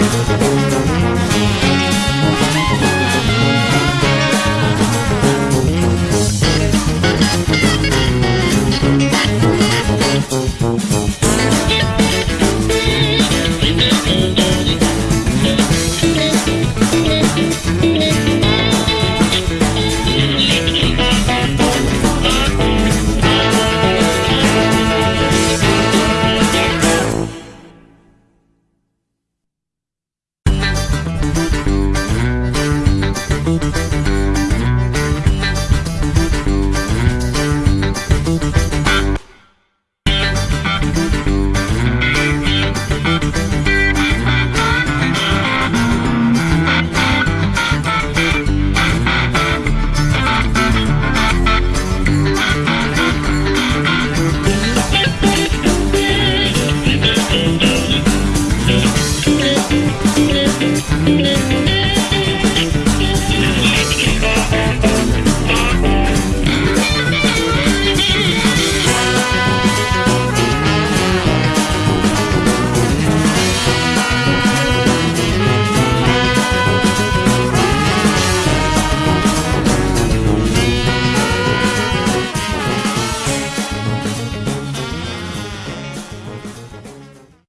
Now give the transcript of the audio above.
Música